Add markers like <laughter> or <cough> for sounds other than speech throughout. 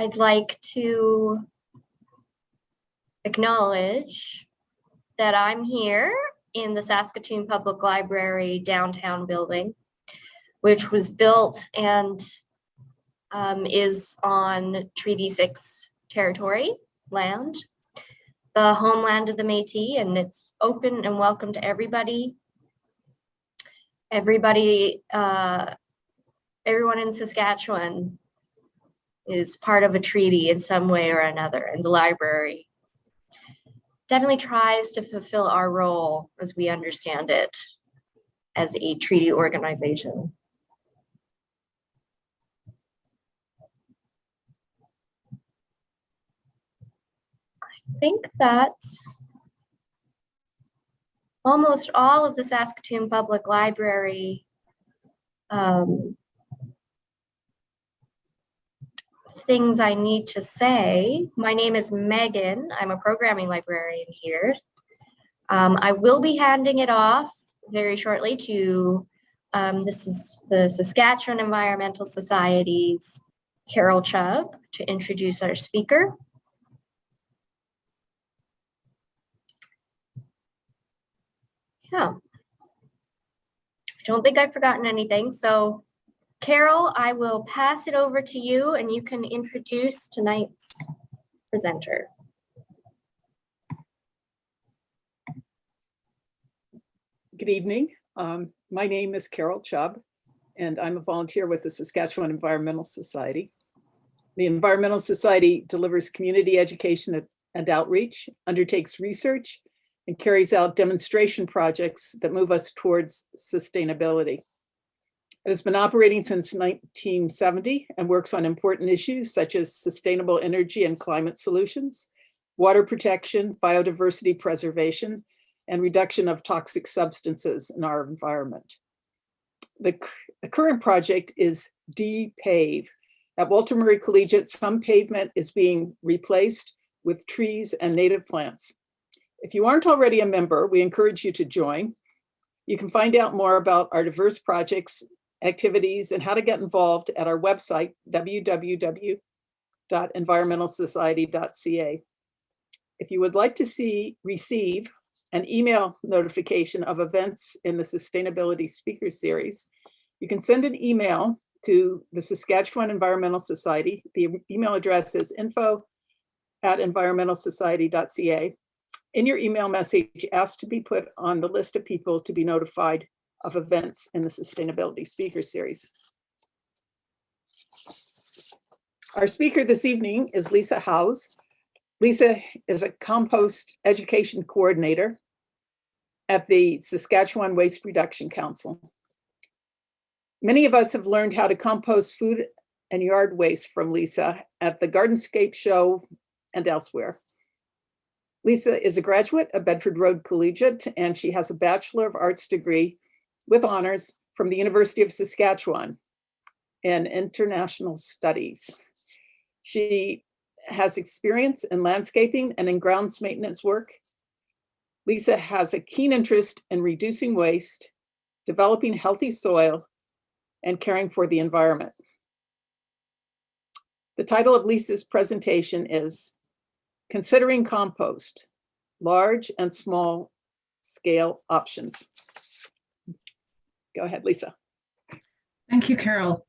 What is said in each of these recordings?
I'd like to acknowledge that I'm here in the Saskatoon Public Library downtown building, which was built and um, is on Treaty 6 territory land, the homeland of the Métis, and it's open and welcome to everybody. Everybody, uh, everyone in Saskatchewan is part of a treaty in some way or another, and the library definitely tries to fulfill our role as we understand it as a treaty organization. I think that's almost all of the Saskatoon Public Library um, things I need to say. My name is Megan. I'm a programming librarian here. Um, I will be handing it off very shortly to um, this is the Saskatchewan Environmental Society's Carol Chubb to introduce our speaker. Yeah. I don't think I've forgotten anything. So Carol, I will pass it over to you and you can introduce tonight's presenter. Good evening. Um, my name is Carol Chubb, and I'm a volunteer with the Saskatchewan Environmental Society. The Environmental Society delivers community education and outreach, undertakes research, and carries out demonstration projects that move us towards sustainability. It has been operating since 1970 and works on important issues such as sustainable energy and climate solutions, water protection, biodiversity preservation, and reduction of toxic substances in our environment. The, the current project is DPAVE. At Walter Murray Collegiate, some pavement is being replaced with trees and native plants. If you aren't already a member, we encourage you to join. You can find out more about our diverse projects, activities, and how to get involved at our website, www.environmentalsociety.ca. If you would like to see, receive an email notification of events in the Sustainability Speaker Series, you can send an email to the Saskatchewan Environmental Society. The email address is info at environmentalsociety.ca. In your email message, ask to be put on the list of people to be notified of events in the Sustainability Speaker Series. Our speaker this evening is Lisa Howes. Lisa is a compost education coordinator at the Saskatchewan Waste Reduction Council. Many of us have learned how to compost food and yard waste from Lisa at the Gardenscape Show and elsewhere. Lisa is a graduate of Bedford Road Collegiate, and she has a Bachelor of Arts degree with honors from the University of Saskatchewan in International Studies. She has experience in landscaping and in grounds maintenance work. Lisa has a keen interest in reducing waste, developing healthy soil, and caring for the environment. The title of Lisa's presentation is Considering Compost, Large and Small Scale Options. Go ahead, Lisa. Thank you, Carol.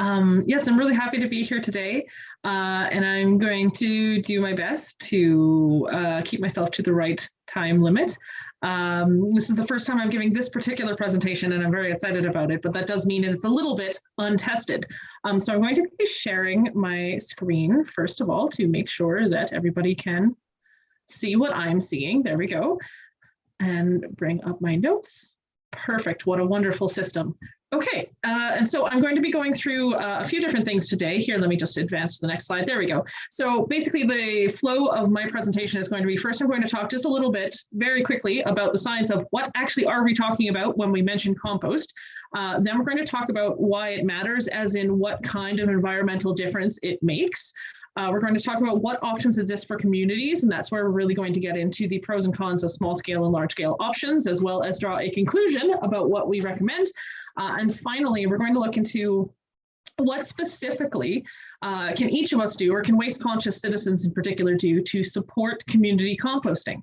Um, yes, I'm really happy to be here today, uh, and I'm going to do my best to uh, keep myself to the right time limit. Um, this is the first time I'm giving this particular presentation, and I'm very excited about it, but that does mean it's a little bit untested. Um, so I'm going to be sharing my screen, first of all, to make sure that everybody can see what I'm seeing. There we go. And bring up my notes. Perfect. What a wonderful system. Okay, uh, and so I'm going to be going through uh, a few different things today. Here, let me just advance to the next slide. There we go. So basically the flow of my presentation is going to be, first I'm going to talk just a little bit, very quickly, about the science of what actually are we talking about when we mention compost. Uh, then we're going to talk about why it matters, as in what kind of environmental difference it makes. Uh, we're going to talk about what options exist for communities, and that's where we're really going to get into the pros and cons of small scale and large scale options, as well as draw a conclusion about what we recommend. Uh, and finally, we're going to look into what specifically uh, can each of us do, or can waste conscious citizens in particular do to support community composting?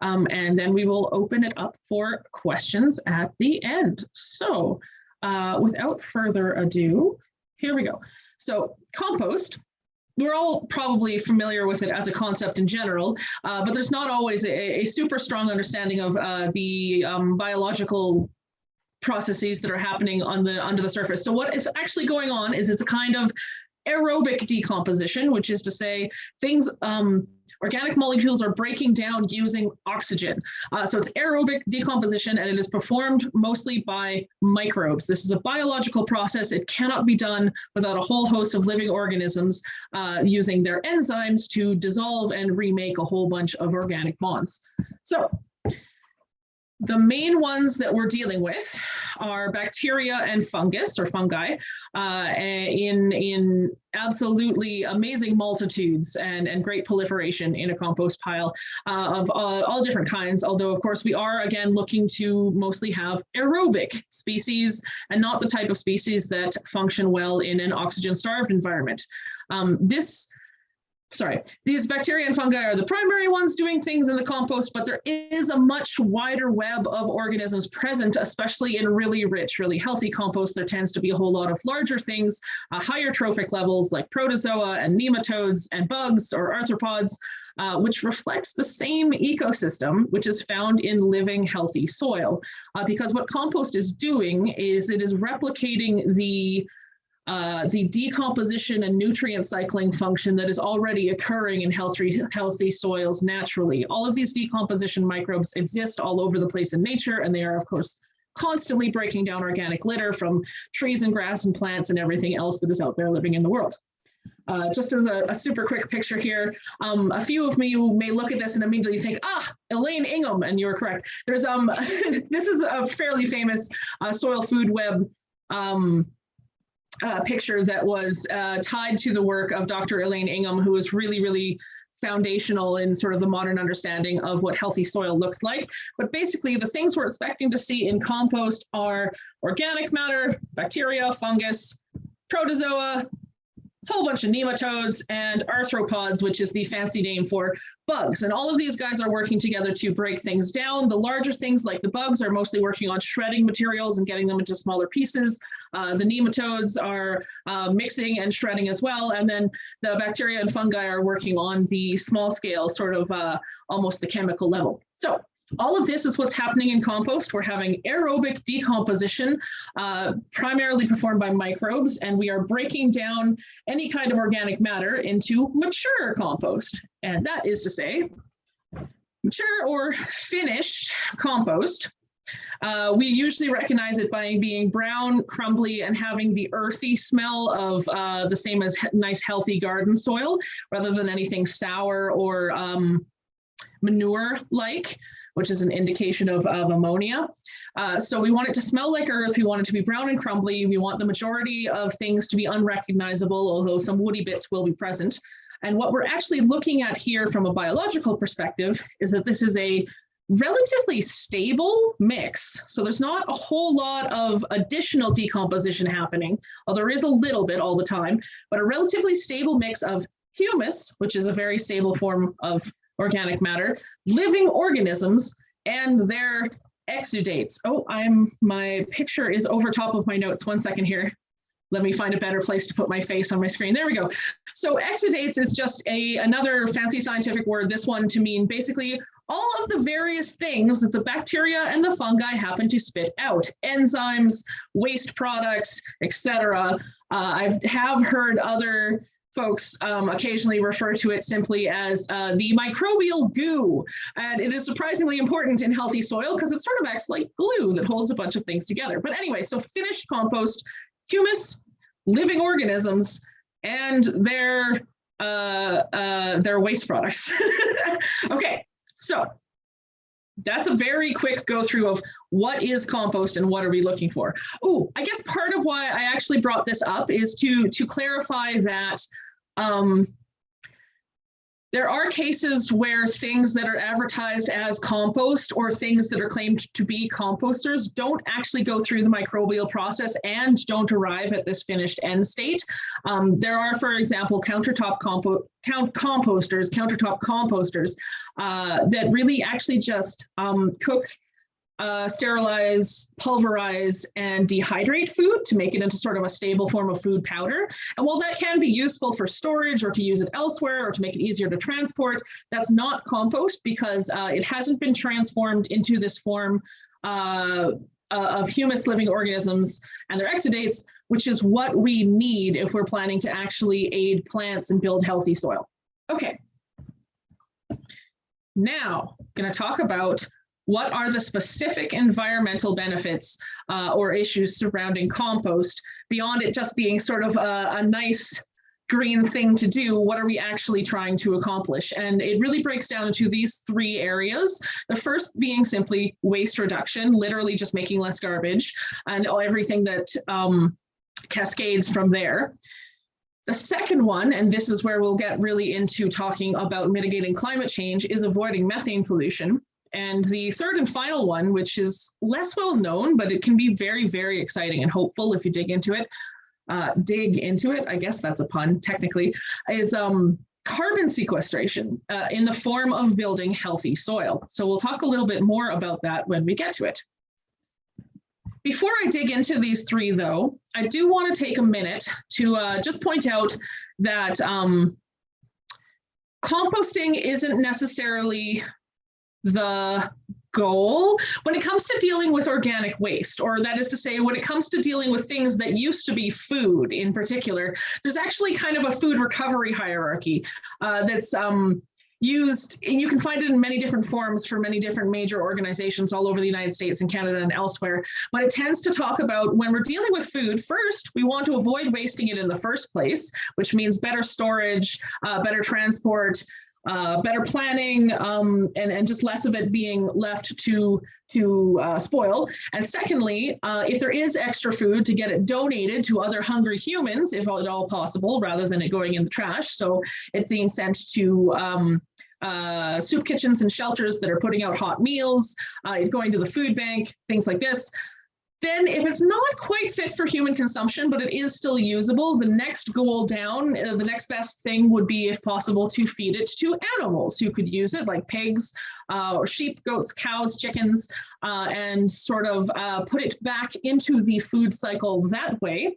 Um, and then we will open it up for questions at the end. So uh, without further ado, here we go. So compost, we're all probably familiar with it as a concept in general, uh, but there's not always a, a super strong understanding of uh, the um, biological processes that are happening on the under the surface. So what is actually going on is it's a kind of aerobic decomposition, which is to say things, um, organic molecules are breaking down using oxygen. Uh, so it's aerobic decomposition and it is performed mostly by microbes. This is a biological process. It cannot be done without a whole host of living organisms uh, using their enzymes to dissolve and remake a whole bunch of organic bonds. So the main ones that we're dealing with are bacteria and fungus or fungi uh, in, in absolutely amazing multitudes and, and great proliferation in a compost pile uh, of all, all different kinds. Although, of course, we are again looking to mostly have aerobic species and not the type of species that function well in an oxygen starved environment. Um, this sorry, these bacteria and fungi are the primary ones doing things in the compost, but there is a much wider web of organisms present, especially in really rich, really healthy compost. There tends to be a whole lot of larger things, uh, higher trophic levels like protozoa and nematodes and bugs or arthropods, uh, which reflects the same ecosystem, which is found in living healthy soil. Uh, because what compost is doing is it is replicating the uh, the decomposition and nutrient cycling function that is already occurring in healthy, healthy soils naturally. All of these decomposition microbes exist all over the place in nature, and they are, of course, constantly breaking down organic litter from trees and grass and plants and everything else that is out there living in the world. Uh, just as a, a, super quick picture here, um, a few of you may look at this and immediately think, ah, Elaine Ingham, and you're correct. There's um, <laughs> this is a fairly famous uh, soil food web um, uh, picture that was uh, tied to the work of Dr. Elaine Ingham, who was really, really foundational in sort of the modern understanding of what healthy soil looks like. But basically the things we're expecting to see in compost are organic matter, bacteria, fungus, protozoa, whole bunch of nematodes and arthropods, which is the fancy name for bugs. And all of these guys are working together to break things down. The larger things like the bugs are mostly working on shredding materials and getting them into smaller pieces. Uh, the nematodes are uh, mixing and shredding as well. And then the bacteria and fungi are working on the small scale, sort of uh, almost the chemical level. So all of this is what's happening in compost. We're having aerobic decomposition, uh, primarily performed by microbes, and we are breaking down any kind of organic matter into mature compost. And that is to say, mature or finished compost. Uh, we usually recognize it by being brown, crumbly, and having the earthy smell of uh, the same as nice, healthy garden soil, rather than anything sour or um, manure-like which is an indication of, of ammonia. Uh, so we want it to smell like earth. We want it to be brown and crumbly. We want the majority of things to be unrecognizable, although some woody bits will be present. And what we're actually looking at here from a biological perspective is that this is a relatively stable mix. So there's not a whole lot of additional decomposition happening, although there is a little bit all the time, but a relatively stable mix of humus, which is a very stable form of organic matter, living organisms, and their exudates. Oh, I'm my picture is over top of my notes. One second here. Let me find a better place to put my face on my screen. There we go. So exudates is just a another fancy scientific word, this one to mean basically all of the various things that the bacteria and the fungi happen to spit out, enzymes, waste products, etc. Uh, I have heard other folks um, occasionally refer to it simply as uh, the microbial goo. And it is surprisingly important in healthy soil because it sort of acts like glue that holds a bunch of things together. But anyway, so finished compost, humus, living organisms, and their, uh, uh, their waste products. <laughs> okay, so that's a very quick go through of what is compost and what are we looking for. Oh, I guess part of why I actually brought this up is to to clarify that um, there are cases where things that are advertised as compost or things that are claimed to be composters don't actually go through the microbial process and don't arrive at this finished end state. Um, there are, for example, countertop compo count composters, countertop composters uh, that really actually just um, cook uh, sterilize, pulverize, and dehydrate food to make it into sort of a stable form of food powder. And while that can be useful for storage or to use it elsewhere or to make it easier to transport, that's not compost because uh, it hasn't been transformed into this form uh, of humus living organisms and their exudates, which is what we need if we're planning to actually aid plants and build healthy soil. Okay. Now, going to talk about what are the specific environmental benefits uh, or issues surrounding compost beyond it just being sort of a, a nice green thing to do, what are we actually trying to accomplish? And it really breaks down into these three areas. The first being simply waste reduction, literally just making less garbage and everything that um, cascades from there. The second one, and this is where we'll get really into talking about mitigating climate change, is avoiding methane pollution. And the third and final one, which is less well known, but it can be very, very exciting and hopeful if you dig into it, uh, dig into it, I guess that's a pun technically, is um, carbon sequestration uh, in the form of building healthy soil. So we'll talk a little bit more about that when we get to it. Before I dig into these three though, I do want to take a minute to uh, just point out that um, composting isn't necessarily the goal when it comes to dealing with organic waste, or that is to say, when it comes to dealing with things that used to be food in particular, there's actually kind of a food recovery hierarchy uh, that's um, used, you can find it in many different forms for many different major organizations all over the United States and Canada and elsewhere. But it tends to talk about when we're dealing with food, first, we want to avoid wasting it in the first place, which means better storage, uh, better transport, uh, better planning um, and, and just less of it being left to, to uh, spoil. And secondly, uh, if there is extra food to get it donated to other hungry humans, if at all possible, rather than it going in the trash. So it's being sent to um, uh, soup kitchens and shelters that are putting out hot meals, uh, going to the food bank, things like this. Then if it's not quite fit for human consumption, but it is still usable, the next goal down, uh, the next best thing would be, if possible, to feed it to animals who could use it, like pigs uh, or sheep, goats, cows, chickens, uh, and sort of uh, put it back into the food cycle that way.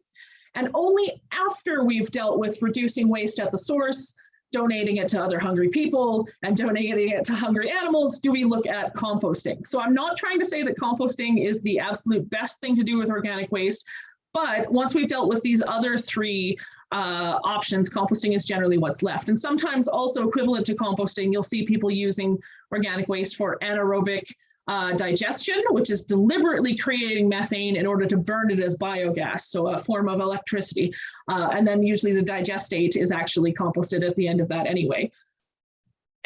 And only after we've dealt with reducing waste at the source, donating it to other hungry people and donating it to hungry animals, do we look at composting? So I'm not trying to say that composting is the absolute best thing to do with organic waste, but once we've dealt with these other three uh, options, composting is generally what's left. And sometimes also equivalent to composting, you'll see people using organic waste for anaerobic uh, digestion, which is deliberately creating methane in order to burn it as biogas, so a form of electricity. Uh, and then usually the digestate is actually composted at the end of that anyway.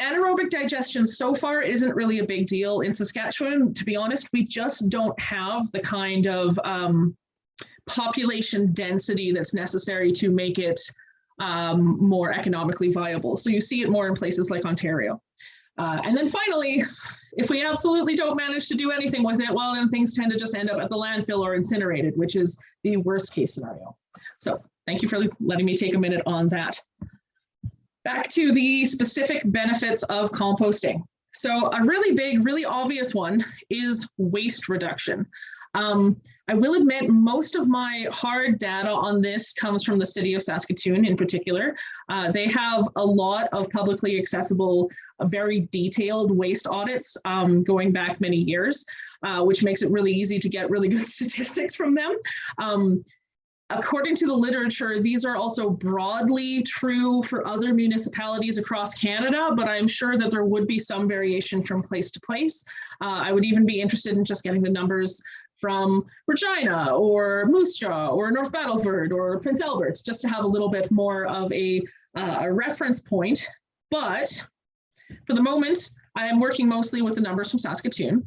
Anaerobic digestion so far isn't really a big deal in Saskatchewan. To be honest, we just don't have the kind of um, population density that's necessary to make it um, more economically viable. So you see it more in places like Ontario. Uh, and then finally, if we absolutely don't manage to do anything with it, well, then things tend to just end up at the landfill or incinerated, which is the worst case scenario. So thank you for letting me take a minute on that. Back to the specific benefits of composting. So a really big, really obvious one is waste reduction. Um, I will admit most of my hard data on this comes from the city of Saskatoon in particular. Uh, they have a lot of publicly accessible, uh, very detailed waste audits um, going back many years, uh, which makes it really easy to get really good <laughs> statistics from them. Um, According to the literature, these are also broadly true for other municipalities across Canada, but I'm sure that there would be some variation from place to place. Uh, I would even be interested in just getting the numbers from Regina or Moose Jaw or North Battleford or Prince Alberts, just to have a little bit more of a, uh, a reference point. But for the moment, I am working mostly with the numbers from Saskatoon.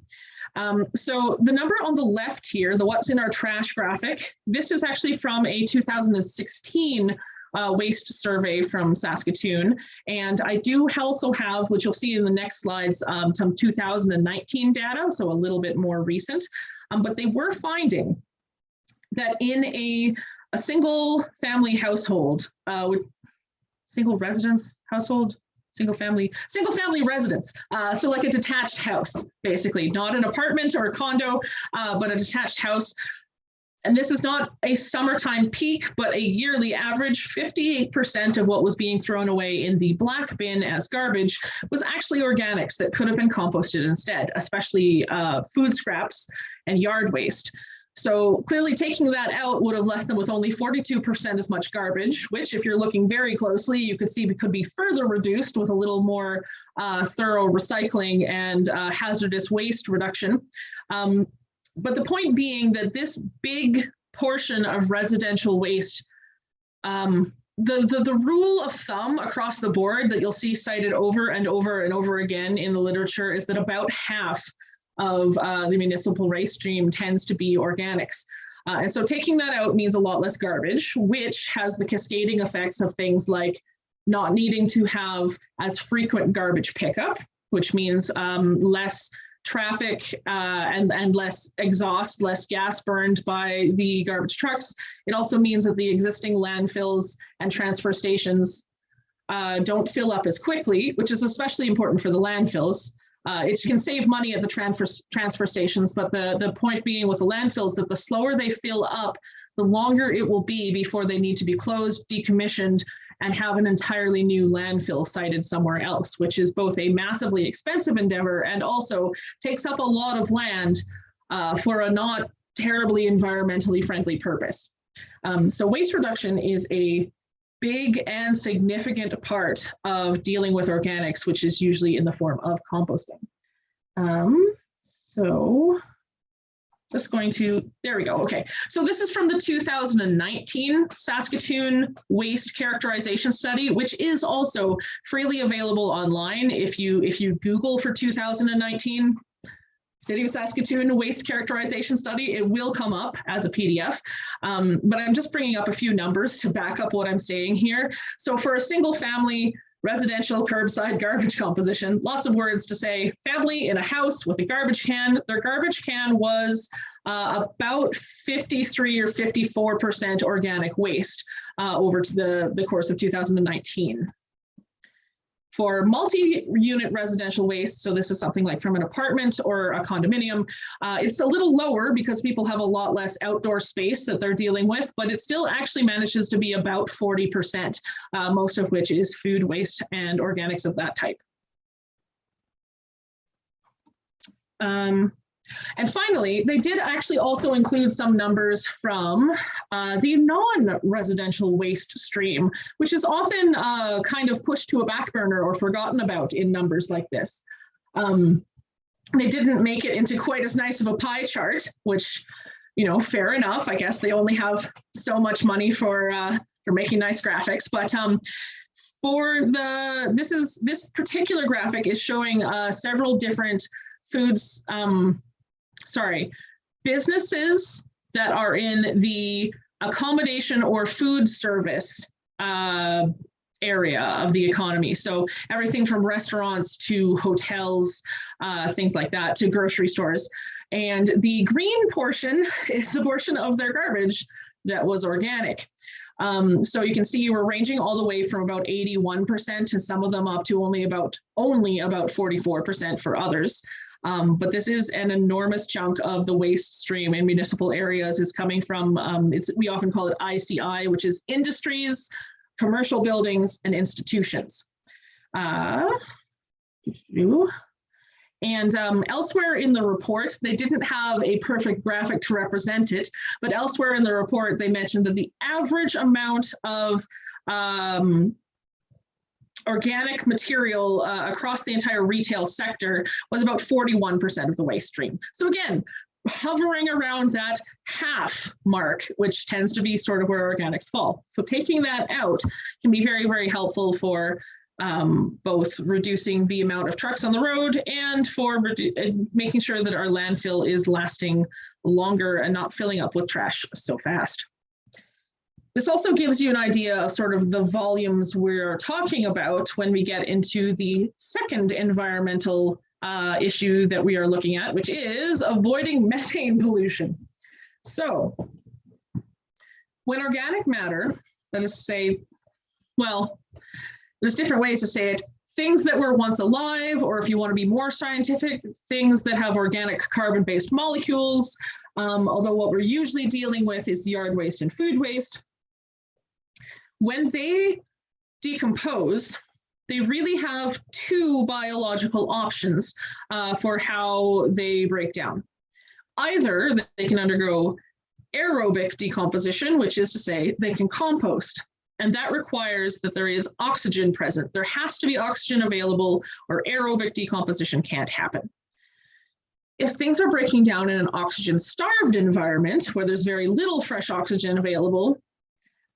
Um, so the number on the left here, the what's in our trash graphic, this is actually from a 2016 uh, waste survey from Saskatoon. And I do also have, which you'll see in the next slides, um, some 2019 data, so a little bit more recent. Um, but they were finding that in a, a single family household, uh, with single residence household, single family, single family residence. Uh, so like a detached house, basically, not an apartment or a condo, uh, but a detached house. And this is not a summertime peak, but a yearly average, 58% of what was being thrown away in the black bin as garbage was actually organics that could have been composted instead, especially uh, food scraps and yard waste. So clearly taking that out would have left them with only 42% as much garbage, which if you're looking very closely, you could see could be further reduced with a little more uh, thorough recycling and uh, hazardous waste reduction. Um, but the point being that this big portion of residential waste, um, the, the, the rule of thumb across the board that you'll see cited over and over and over again in the literature is that about half of uh, the municipal waste stream tends to be organics. Uh, and so taking that out means a lot less garbage, which has the cascading effects of things like not needing to have as frequent garbage pickup, which means um, less traffic uh, and, and less exhaust, less gas burned by the garbage trucks. It also means that the existing landfills and transfer stations uh, don't fill up as quickly, which is especially important for the landfills. Uh, it can save money at the transfer, transfer stations, but the, the point being with the landfills that the slower they fill up, the longer it will be before they need to be closed, decommissioned, and have an entirely new landfill sited somewhere else, which is both a massively expensive endeavor and also takes up a lot of land uh, for a not terribly environmentally friendly purpose. Um, so waste reduction is a big and significant part of dealing with organics, which is usually in the form of composting. Um, so just going to, there we go, okay. So this is from the 2019 Saskatoon Waste Characterization Study, which is also freely available online. If you, if you Google for 2019, City of Saskatoon Waste Characterization Study, it will come up as a PDF, um, but I'm just bringing up a few numbers to back up what I'm saying here. So for a single family residential curbside garbage <laughs> composition, lots of words to say, family in a house with a garbage can, their garbage can was uh, about 53 or 54% organic waste uh, over to the, the course of 2019. For multi-unit residential waste, so this is something like from an apartment or a condominium, uh, it's a little lower because people have a lot less outdoor space that they're dealing with, but it still actually manages to be about 40%, uh, most of which is food waste and organics of that type. Um, and finally, they did actually also include some numbers from uh, the non-residential waste stream, which is often uh, kind of pushed to a back burner or forgotten about in numbers like this. Um, they didn't make it into quite as nice of a pie chart, which, you know, fair enough. I guess they only have so much money for uh, for making nice graphics, but um, for the this is this particular graphic is showing uh, several different foods um, sorry, businesses that are in the accommodation or food service uh, area of the economy. So everything from restaurants to hotels, uh, things like that, to grocery stores. And the green portion <laughs> is the portion of their garbage that was organic. Um, so you can see we're ranging all the way from about 81% to some of them up to only about only about 44% for others. Um, but this is an enormous chunk of the waste stream in municipal areas is coming from, um, it's, we often call it ICI, which is industries, commercial buildings, and institutions. Uh, and um, elsewhere in the report, they didn't have a perfect graphic to represent it, but elsewhere in the report, they mentioned that the average amount of um, organic material uh, across the entire retail sector was about 41% of the waste stream. So again, hovering around that half mark, which tends to be sort of where organics fall. So taking that out can be very, very helpful for um, both reducing the amount of trucks on the road and for uh, making sure that our landfill is lasting longer and not filling up with trash so fast. This also gives you an idea of sort of the volumes we're talking about when we get into the second environmental uh, issue that we are looking at, which is avoiding <laughs> methane pollution. So when organic matter, that is to say, well, there's different ways to say it, things that were once alive, or if you want to be more scientific, things that have organic carbon-based molecules, um, although what we're usually dealing with is yard waste and food waste. When they decompose, they really have two biological options uh, for how they break down. Either they can undergo aerobic decomposition, which is to say they can compost. And that requires that there is oxygen present. There has to be oxygen available or aerobic decomposition can't happen. If things are breaking down in an oxygen starved environment where there's very little fresh oxygen available,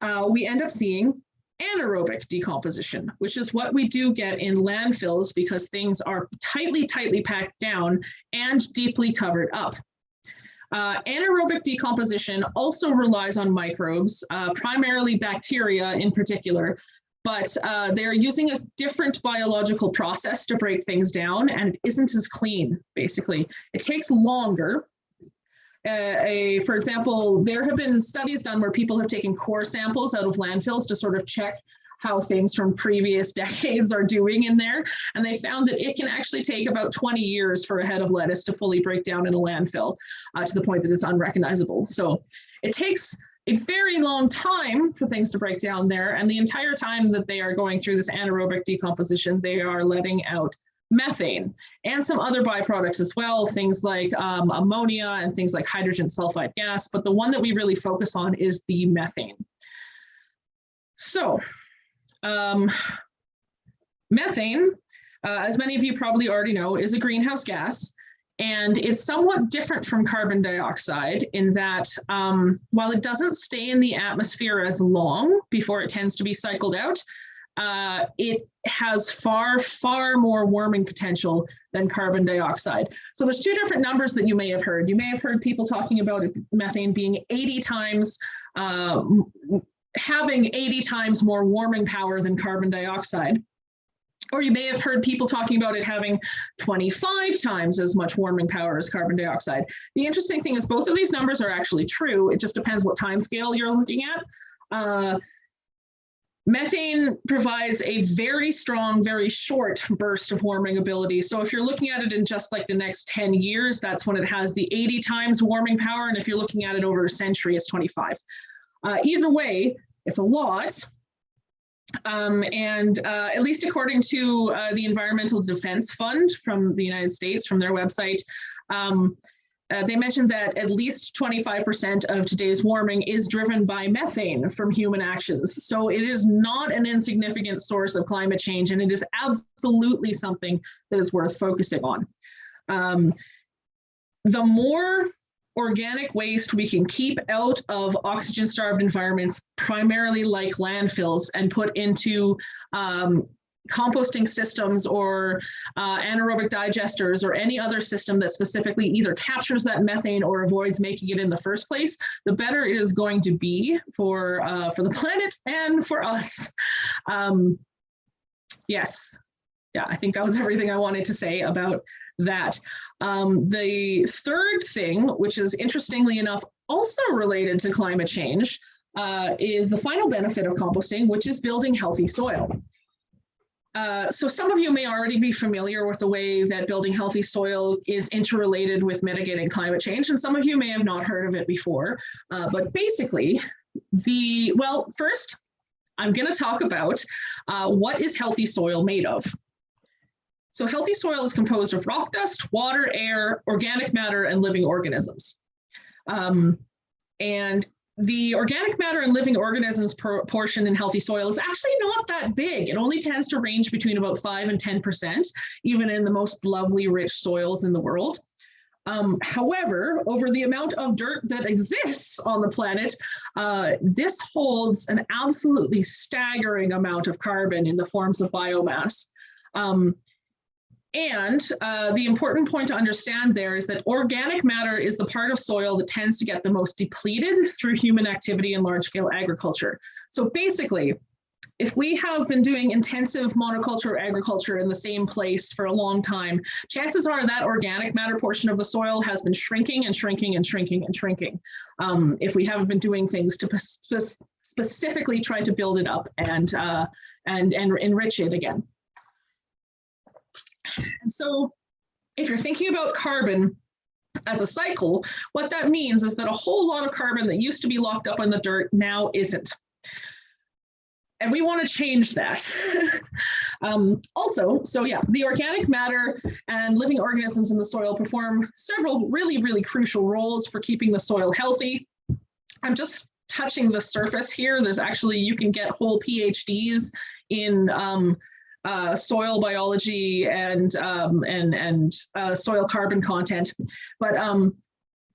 uh, we end up seeing anaerobic decomposition, which is what we do get in landfills because things are tightly, tightly packed down and deeply covered up. Uh, anaerobic decomposition also relies on microbes, uh, primarily bacteria in particular, but uh, they're using a different biological process to break things down and it isn't as clean, basically. It takes longer. Uh, a, for example, there have been studies done where people have taken core samples out of landfills to sort of check how things from previous <laughs> decades are doing in there. And they found that it can actually take about 20 years for a head of lettuce to fully break down in a landfill uh, to the point that it's unrecognizable. So it takes a very long time for things to break down there. And the entire time that they are going through this anaerobic decomposition, they are letting out methane and some other byproducts as well, things like um, ammonia and things like hydrogen sulfide gas. But the one that we really focus on is the methane. So um, methane, uh, as many of you probably already know, is a greenhouse gas. And it's somewhat different from carbon dioxide in that um, while it doesn't stay in the atmosphere as long before it tends to be cycled out, uh, it has far, far more warming potential than carbon dioxide. So there's two different numbers that you may have heard. You may have heard people talking about methane being 80 times uh, having 80 times more warming power than carbon dioxide. Or you may have heard people talking about it having 25 times as much warming power as carbon dioxide. The interesting thing is both of these numbers are actually true. It just depends what time scale you're looking at. Uh, methane provides a very strong, very short burst of warming ability. So if you're looking at it in just like the next 10 years, that's when it has the 80 times warming power. And if you're looking at it over a century, it's 25. Uh, either way, it's a lot. Um, and uh, at least according to uh, the Environmental Defense Fund from the United States, from their website, um, uh, they mentioned that at least 25% of today's warming is driven by methane from human actions. So it is not an insignificant source of climate change, and it is absolutely something that is worth focusing on. Um, the more organic waste we can keep out of oxygen starved environments, primarily like landfills, and put into um, composting systems or uh, anaerobic digesters or any other system that specifically either captures that methane or avoids making it in the first place, the better it is going to be for, uh, for the planet and for us. Um, yes, yeah, I think that was everything I wanted to say about that. Um, the third thing, which is interestingly enough also related to climate change, uh, is the final benefit of composting, which is building healthy soil. Uh, so some of you may already be familiar with the way that building healthy soil is interrelated with mitigating climate change, and some of you may have not heard of it before. Uh, but basically, the well, first, I'm going to talk about uh, what is healthy soil made of. So healthy soil is composed of rock dust, water, air, organic matter, and living organisms. Um, and the organic matter and living organisms portion in healthy soil is actually not that big. It only tends to range between about 5 and 10%, even in the most lovely rich soils in the world. Um, however, over the amount of dirt that exists on the planet, uh, this holds an absolutely staggering amount of carbon in the forms of biomass. Um, And uh, the important point to understand there is that organic matter is the part of soil that tends to get the most depleted through human activity and large scale agriculture. So basically, if we have been doing intensive monoculture agriculture in the same place for a long time, chances are that organic matter portion of the soil has been shrinking and shrinking and shrinking and shrinking. Um, if we haven't been doing things to specifically try to build it up and, uh, and, and enrich it again. And so if you're thinking about carbon as a cycle, what that means is that a whole lot of carbon that used to be locked up in the dirt now isn't. And we want to change that. <laughs> um, also, so yeah, the organic matter and living organisms in the soil perform several really, really crucial roles for keeping the soil healthy. I'm just touching the surface here. There's actually, you can get whole PhDs in um, uh, soil biology and um, and and uh, soil carbon content, but um,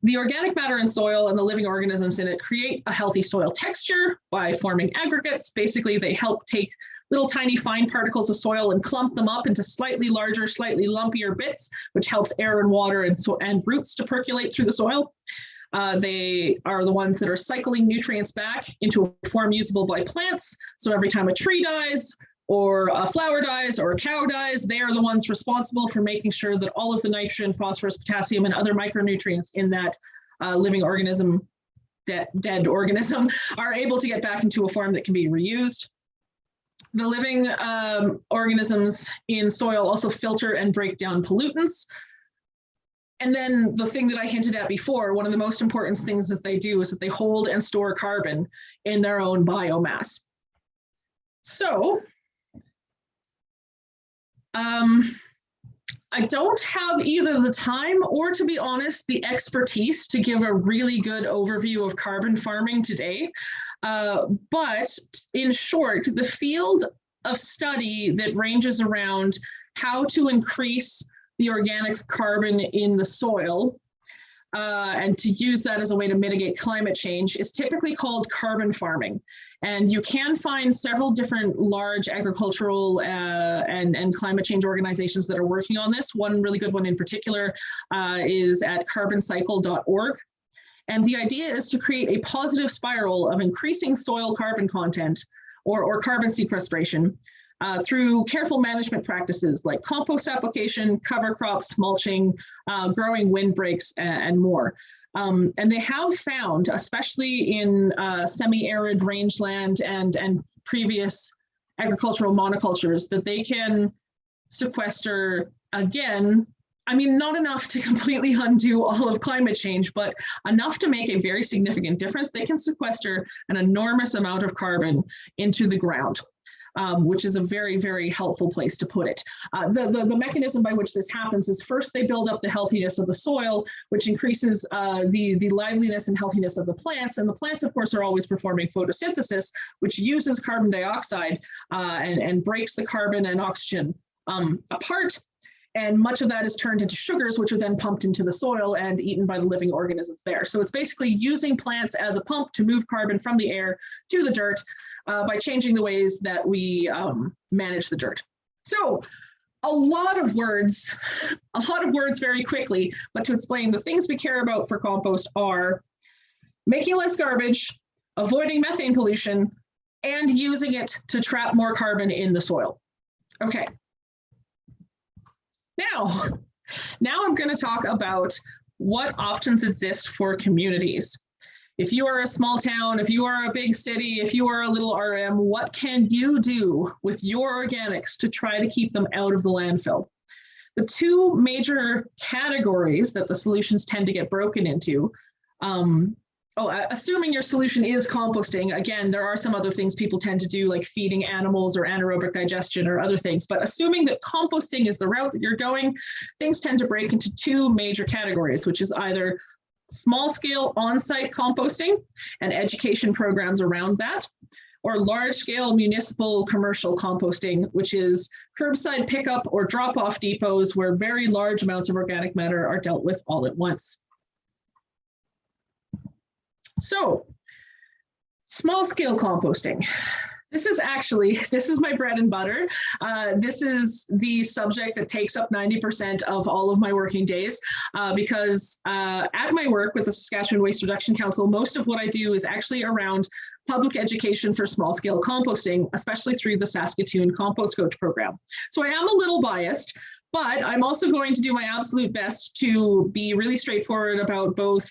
the organic matter in soil and the living organisms in it create a healthy soil texture by forming aggregates. Basically, they help take little tiny fine particles of soil and clump them up into slightly larger, slightly lumpier bits, which helps air and water and, so and roots to percolate through the soil. Uh, they are the ones that are cycling nutrients back into a form usable by plants. So every time a tree dies, or a flower dies or a cow dies, they are the ones responsible for making sure that all of the nitrogen, phosphorus, potassium, and other micronutrients in that uh, living organism, de dead organism, <laughs> are able to get back into a form that can be reused. The living um, organisms in soil also filter and break down pollutants. And then the thing that I hinted at before, one of the most important things that they do is that they hold and store carbon in their own biomass. So um, I don't have either the time or, to be honest, the expertise to give a really good overview of carbon farming today. Uh, but in short, the field of study that ranges around how to increase the organic carbon in the soil uh, and to use that as a way to mitigate climate change is typically called carbon farming. And you can find several different large agricultural uh, and, and climate change organizations that are working on this. One really good one in particular uh, is at carboncycle.org. And the idea is to create a positive spiral of increasing soil carbon content or, or carbon sequestration uh, through careful management practices like compost application, cover crops, mulching, uh, growing windbreaks, and, and more. Um, and they have found, especially in uh, semi-arid rangeland and, and previous agricultural monocultures, that they can sequester, again, I mean, not enough to <laughs> completely undo all of climate change, but enough to make a very significant difference. They can sequester an enormous amount of carbon into the ground um, which is a very, very helpful place to put it. Uh, the, the, the, mechanism by which this happens is first they build up the healthiness of the soil, which increases uh, the, the liveliness and healthiness of the plants. And the plants, of course, are always performing photosynthesis, which uses carbon dioxide uh, and, and breaks the carbon and oxygen um, apart and much of that is turned into sugars, which are then pumped into the soil and eaten by the living organisms there. So it's basically using plants as a pump to move carbon from the air to the dirt uh, by changing the ways that we um, manage the dirt. So a lot of words, <laughs> a lot of words very quickly, but to explain the things we care about for compost are making less garbage, avoiding methane pollution, and using it to trap more carbon in the soil. Okay. Now, <laughs> now I'm going to talk about what options exist for communities if you are a small town, if you are a big city, if you are a little RM, what can you do with your organics to try to keep them out of the landfill? The two major categories that the solutions tend to get broken into, um, oh, assuming your solution is composting, again, there are some other things people tend to do like feeding animals or anaerobic digestion or other things, but assuming that composting is the route that you're going, things tend to break into two major categories, which is either small scale on-site composting and education programs around that, or large scale municipal commercial composting, which is curbside pickup or drop off depots where very large amounts of organic matter are dealt with all at once. So small scale composting. This is actually, <laughs> this is my bread and butter. Uh, this is the subject that takes up 90% of all of my working days uh, because uh, at my work with the Saskatchewan Waste Reduction Council, most of what I do is actually around public education for small scale composting, especially through the Saskatoon Compost Coach program. So I am a little biased, but I'm also going to do my absolute best to be really straightforward about both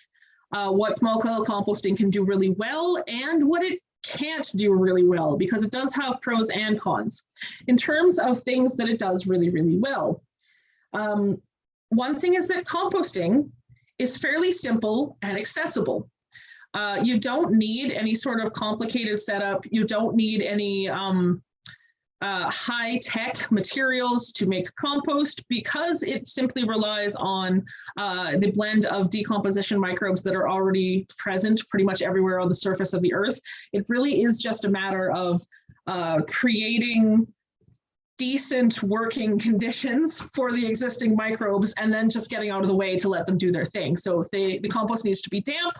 uh, what small scale composting can do really well and what it can't do really well because it does have pros and cons. In terms of things that it does really, really well. Um, one thing is that composting is fairly simple and accessible. Uh, you don't need any sort of complicated setup. You don't need any um, uh, high-tech materials to make compost because it simply relies on uh, the blend of decomposition microbes that are already present pretty much everywhere on the surface of the earth. It really is just a matter of uh, creating decent working conditions for the existing microbes and then just getting out of the way to let them do their thing. So they, the compost needs to be damp,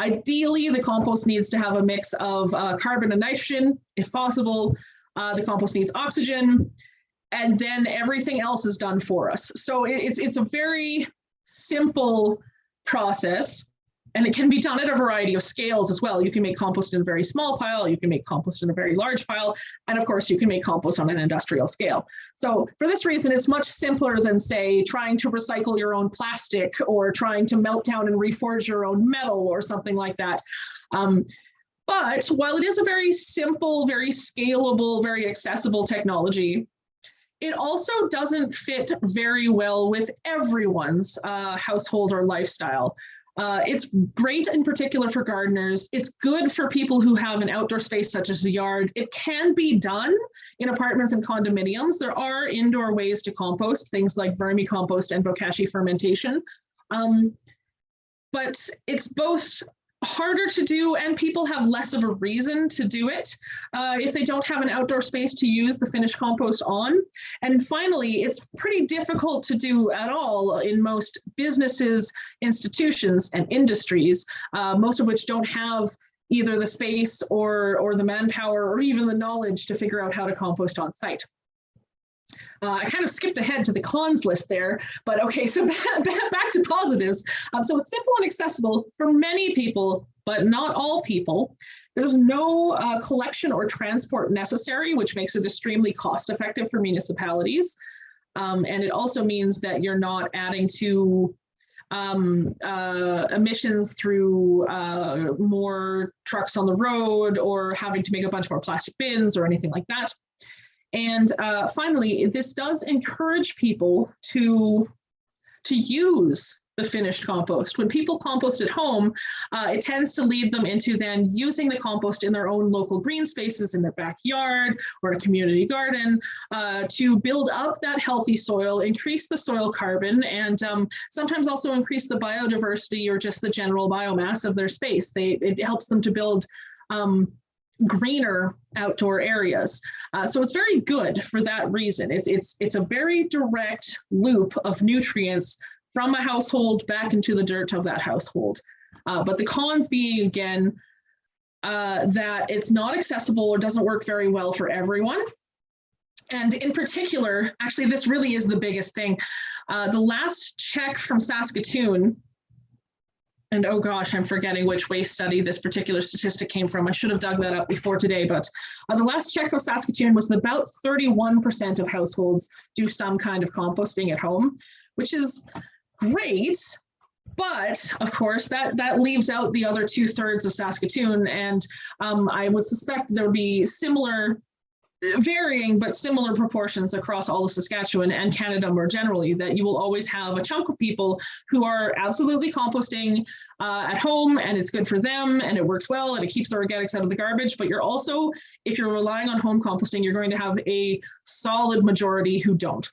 ideally the compost needs to have a mix of uh, carbon and nitrogen if possible, uh, the compost needs oxygen, and then everything else is done for us. So it, it's, it's a very simple process and it can be done at a variety of scales as well. You can make compost in a very small pile, you can make compost in a very large pile, and of course you can make compost on an industrial scale. So for this reason, it's much simpler than say trying to recycle your own plastic or trying to melt down and reforge your own metal or something like that. Um, but while it is a very simple, very scalable, very accessible technology, it also doesn't fit very well with everyone's uh, household or lifestyle. Uh, it's great in particular for gardeners. It's good for people who have an outdoor space such as a yard. It can be done in apartments and condominiums. There are indoor ways to compost, things like vermicompost and bokashi fermentation. Um, but it's both harder to do and people have less of a reason to do it uh, if they don't have an outdoor space to use the finished compost on. And finally, it's pretty difficult to do at all in most businesses, institutions, and industries, uh, most of which don't have either the space or, or the manpower or even the knowledge to figure out how to compost on site. Uh, I kind of skipped ahead to the cons list there, but okay, <laughs> so back, back to positives. Um, so it's simple and accessible for many people, but not all people. There's no uh, collection or transport necessary, which makes it extremely cost effective for municipalities. Um, and it also means that you're not adding to um, uh, emissions through uh, more trucks on the road or having to make a bunch more plastic bins or anything like that. And uh, finally, this does encourage people to, to use the finished compost. When people compost at home, uh, it tends to lead them into then using the compost in their own local green spaces in their backyard or a community garden uh, to build up that healthy soil, increase the soil carbon, and um, sometimes also increase the biodiversity or just the general biomass of their space. They, it helps them to build um, greener outdoor areas. Uh, so it's very good for that reason. It's, it's, it's a very direct loop of nutrients from a household back into the dirt of that household. Uh, but the cons being, again, uh, that it's not accessible or doesn't work very well for everyone. And in particular, actually, this really is the biggest thing. Uh, the last check from Saskatoon and oh gosh, I'm forgetting which waste study this particular statistic came from. I should have dug that up before today, but uh, the last check of Saskatoon was about 31% of households do some kind of composting at home, which is great. But of course, that, that leaves out the other two thirds of Saskatoon. And um, I would suspect there would be similar varying but similar proportions across all of Saskatchewan and Canada more generally, that you will always have a chunk of people who are absolutely composting uh, at home and it's good for them and it works well and it keeps the organics out of the garbage. But you're also, if you're relying on home composting, you're going to have a solid majority who don't.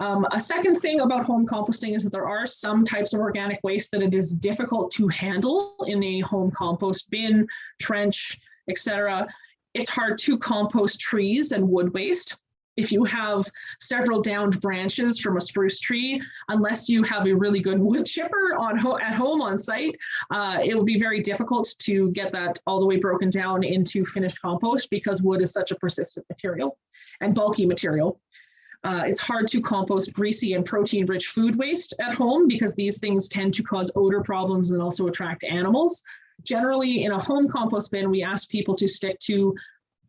Um, a second thing about home composting is that there are some types of organic waste that it is difficult to handle in a home compost bin, trench, etc it's hard to compost trees and wood waste. if you have several downed branches from a spruce tree, unless you have a really good wood chipper on ho at home on site, uh, it will be very difficult to get that all the way broken down into finished compost because wood is such a persistent material and bulky material. Uh, it's hard to compost greasy and protein rich food waste at home because these things tend to cause odor problems and also attract animals. Generally, in a home compost bin, we ask people to stick to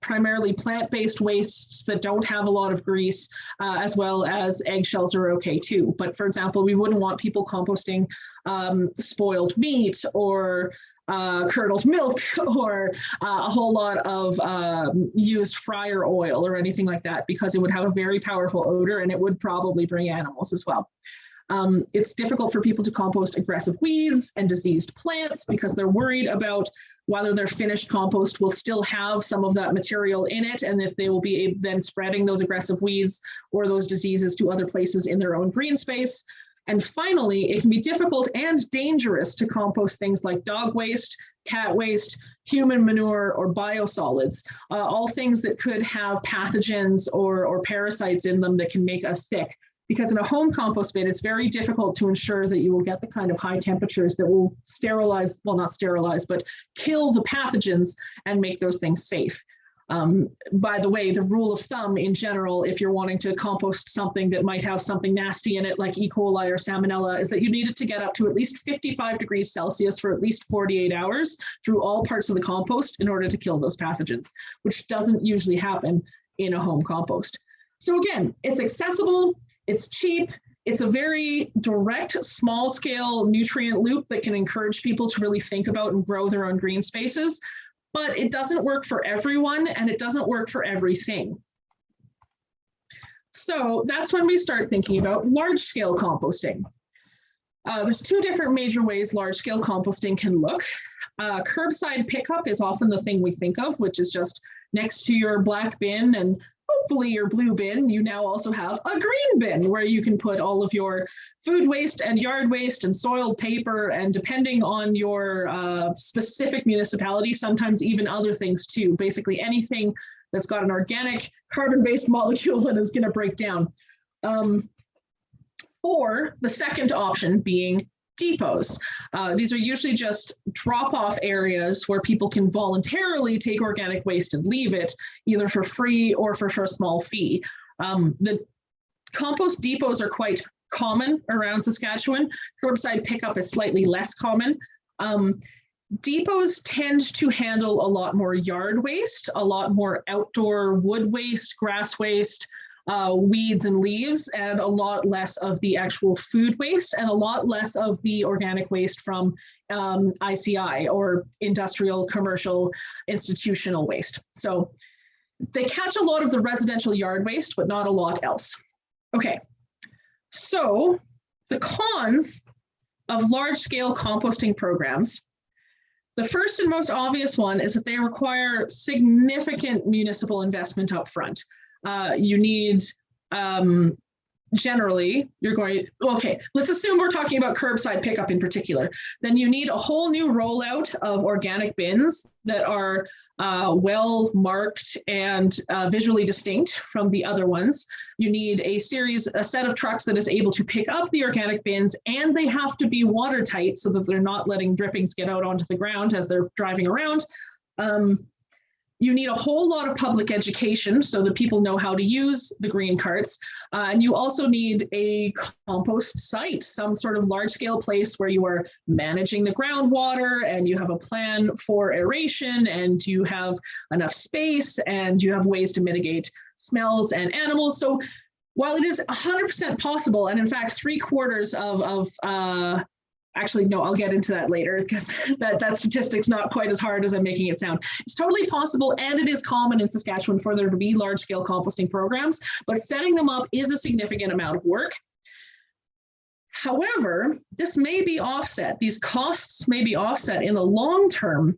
primarily plant-based wastes that don't have a lot of grease, uh, as well as eggshells are okay too. But for example, we wouldn't want people composting um, spoiled meat or uh, curdled milk <laughs> or uh, a whole lot of um, used fryer oil or anything like that because it would have a very powerful odor and it would probably bring animals as well. Um, it's difficult for people to compost aggressive weeds and diseased plants because they're worried about whether their finished compost will still have some of that material in it and if they will be then spreading those aggressive weeds or those diseases to other places in their own green space. And finally, it can be difficult and dangerous to compost things like dog waste, cat waste, human manure, or biosolids, uh, all things that could have pathogens or, or parasites in them that can make us sick because in a home compost bin, it's very difficult to ensure that you will get the kind of high temperatures that will sterilize, well, not sterilize, but kill the pathogens and make those things safe. Um, by the way, the rule of thumb in general, if you're wanting to compost something that might have something nasty in it, like E. coli or salmonella, is that you need it to get up to at least 55 degrees Celsius for at least 48 hours through all parts of the compost in order to kill those pathogens, which doesn't usually happen in a home compost. So again, it's accessible, it's cheap. It's a very direct, small scale nutrient loop that can encourage people to really think about and grow their own green spaces. But it doesn't work for everyone and it doesn't work for everything. So that's when we start thinking about large scale composting. Uh, there's two different major ways large scale composting can look. Uh, curbside pickup is often the thing we think of, which is just next to your black bin and hopefully your blue bin, you now also have a green bin where you can put all of your food waste and yard waste and soiled paper and depending on your uh, specific municipality, sometimes even other things too, basically anything that's got an organic carbon-based <laughs> molecule and is gonna break down. Um, or the second option being depots. Uh, these are usually just drop-off areas where people can voluntarily take organic waste and leave it, either for free or for, for a small fee. Um, the compost depots are quite common around Saskatchewan. Curbside pickup is slightly less common. Um, depots tend to handle a lot more yard waste, a lot more outdoor wood waste, grass waste, uh, weeds and leaves and a lot less of the actual food waste and a lot less of the organic waste from um, ICI or industrial, commercial, institutional waste. So they catch a lot of the residential yard waste, but not a lot else. Okay, so the cons of large scale composting programs the first and most obvious one is that they require significant municipal investment up front uh, you need um, generally you're going okay let's assume we're talking about curbside pickup in particular. Then you need a whole new rollout of organic bins that are uh, well marked and uh, visually distinct from the other ones. You need a series a set of trucks that is able to pick up the organic bins and they have to be watertight so that they're not letting drippings get out onto the ground as they're driving around. Um, you need a whole lot of public education so that people know how to use the green carts. Uh, and you also need a compost site, some sort of large scale place where you are managing the groundwater and you have a plan for aeration and you have enough space and you have ways to mitigate smells and animals. So while it is 100% possible, and in fact, three quarters of, of uh, actually no i'll get into that later because <laughs> that that statistic's not quite as hard as i'm making it sound. It's totally possible and it is common in saskatchewan for there to be large scale composting programs but setting them up is a significant amount of work. However this may be offset these costs may be offset in the long term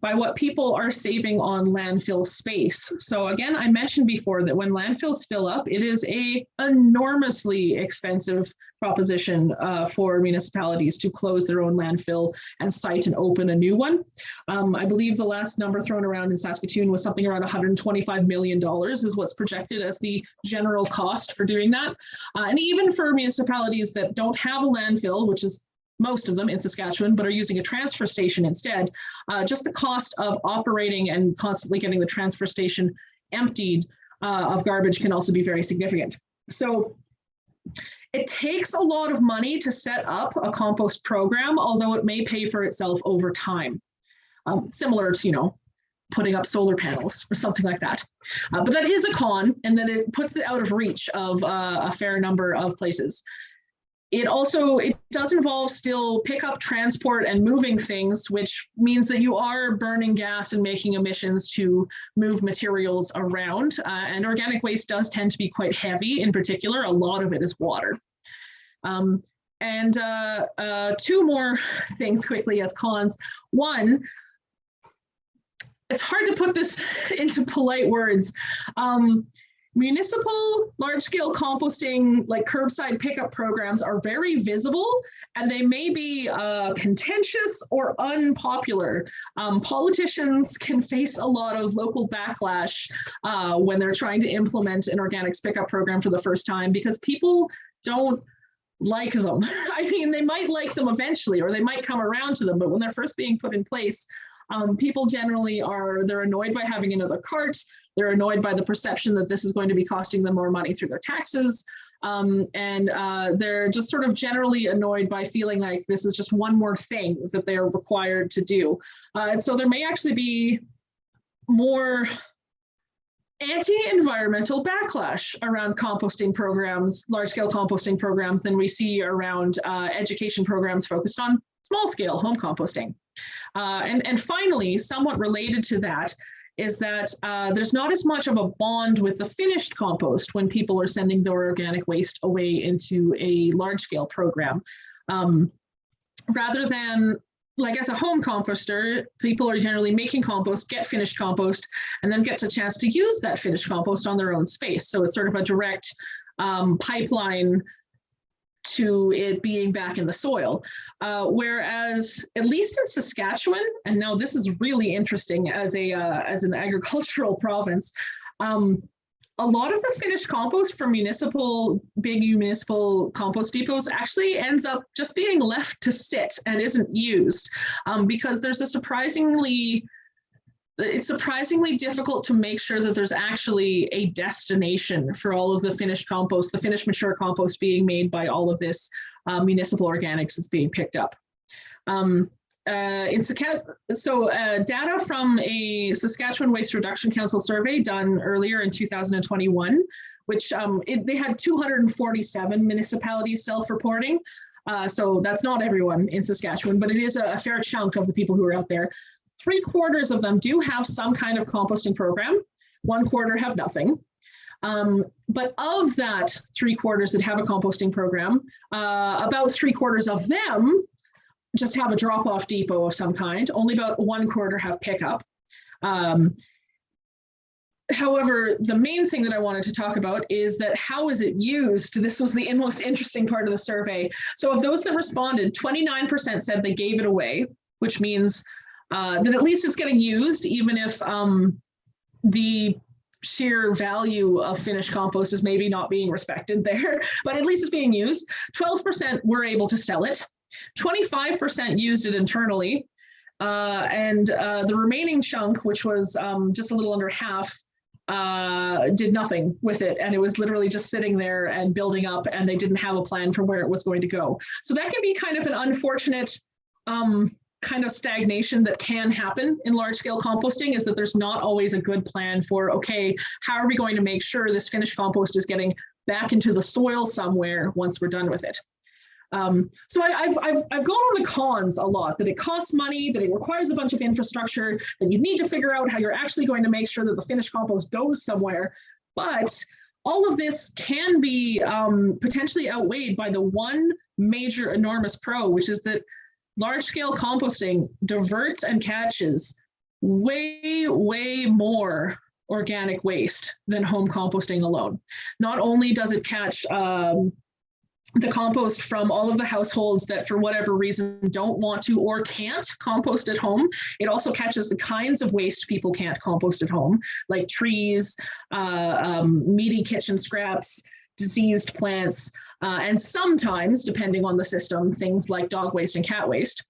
by what people are saving on landfill space. So again, I mentioned before that when landfills fill up, it is a enormously expensive proposition uh, for municipalities to close their own landfill and site and open a new one. Um, I believe the last number thrown around in Saskatoon was something around 125 million dollars is what's projected as the general cost for doing that. Uh, and even for municipalities that don't have a landfill, which is most of them in Saskatchewan, but are using a transfer station instead, uh, just the cost of operating and constantly getting the transfer station emptied uh, of garbage can also be very significant. So it takes a lot of money to set up a compost program, although it may pay for itself over time. Um, similar to, you know, putting up solar panels or something like that. Uh, but that is a con, and then it puts it out of reach of uh, a fair number of places. It also, it does involve still pickup, transport, and moving things, which means that you are burning gas and making emissions to move materials around. Uh, and organic waste does tend to be quite heavy in particular. A lot of it is water. Um, and uh, uh, two more <laughs> things quickly as cons. One, it's hard to put this <laughs> into polite words. Um, municipal large-scale composting, like curbside pickup programs are very visible and they may be uh, contentious or unpopular. Um, politicians can face a lot of local backlash uh, when they're trying to implement an organics pickup program for the first time because people don't like them. <laughs> I mean, they might like them eventually or they might come around to them, but when they're first being put in place, um, people generally are, they're annoyed by having another cart. They're annoyed by the perception that this is going to be costing them more money through their taxes. Um, and uh, they're just sort of generally annoyed by feeling like this is just one more thing that they are required to do. Uh, and so there may actually be more anti-environmental backlash around composting programs, large-scale composting programs than we see around uh, education programs focused on small-scale home composting. Uh, and, and finally, somewhat related to that, is that uh, there's not as much of a bond with the finished compost when people are sending their organic waste away into a large scale program. Um, rather than like as a home composter, people are generally making compost, get finished compost, and then get a chance to use that finished compost on their own space. So it's sort of a direct um, pipeline to it being back in the soil. Uh, whereas, at least in Saskatchewan, and now this is really interesting as a uh, as an <laughs> agricultural province, um, a lot of the finished compost from municipal, big municipal compost depots actually ends up just being left to sit and isn't used um, because there's a surprisingly it's surprisingly difficult to make sure that there's actually a destination for all of the finished compost, the finished mature compost being made by all of this uh, municipal organics that's being picked up. Um, uh, in so uh, data from a Saskatchewan Waste Reduction Council survey done earlier in 2021, which um, it, they had 247 municipalities self-reporting. Uh, so that's not everyone in Saskatchewan, but it is a, a fair chunk of the people who are out there three quarters of them do have some kind of composting program. One quarter have nothing. Um, but of that three quarters that have a composting program, uh, about three quarters of them just have a drop-off depot of some kind. Only about one quarter have pickup. Um, however, the main thing that I wanted to talk about is that how is it used? This was the most interesting part of the survey. So of those that responded, 29% said they gave it away, which means uh, that at least it's getting used, even if um, the sheer value of finished compost is maybe not being respected there, <laughs> but at least it's being used. 12% were able to sell it. 25% used it internally. Uh, and uh, the remaining chunk, which was um, just a little under half, uh, did nothing with it. And it was literally just sitting there and building up and they didn't have a plan for where it was going to go. So that can be kind of an unfortunate um, kind of stagnation that can happen in large scale composting is that there's not always a good plan for, okay, how are we going to make sure this finished compost is getting back into the soil somewhere once we're done with it. Um, so I, have I've, I've gone on the cons a lot, that it costs money, that it requires a bunch of infrastructure, that you need to figure out how you're actually going to make sure that the finished compost goes somewhere. But all of this can be um, potentially outweighed by the one major enormous pro, which is that large scale composting diverts and catches way, way more organic waste than home composting alone. Not only does it catch um, the compost from all of the households that for whatever reason don't want to or can't compost at home. It also catches the kinds of waste people can't compost at home, like trees, uh, um, meaty kitchen scraps, diseased plants, uh, and sometimes, depending on the system, things like dog waste and cat waste.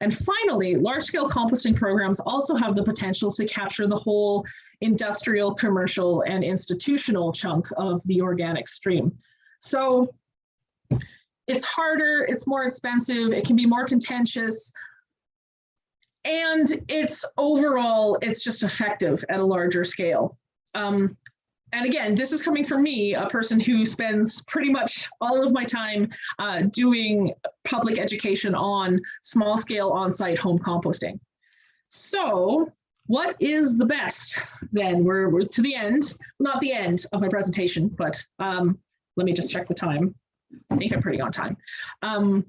And finally, large-scale composting programs also have the potential to capture the whole industrial, commercial, and institutional chunk of the organic stream. So it's harder, it's more expensive, it can be more contentious, and it's overall, it's just effective at a larger scale. Um, and again, this is coming from me, a person who spends pretty much all of my time uh, doing public education on small scale on-site home composting. So what is the best then? We're, we're to the end, not the end of my presentation, but um, let me just check the time. I think I'm pretty on time. Um,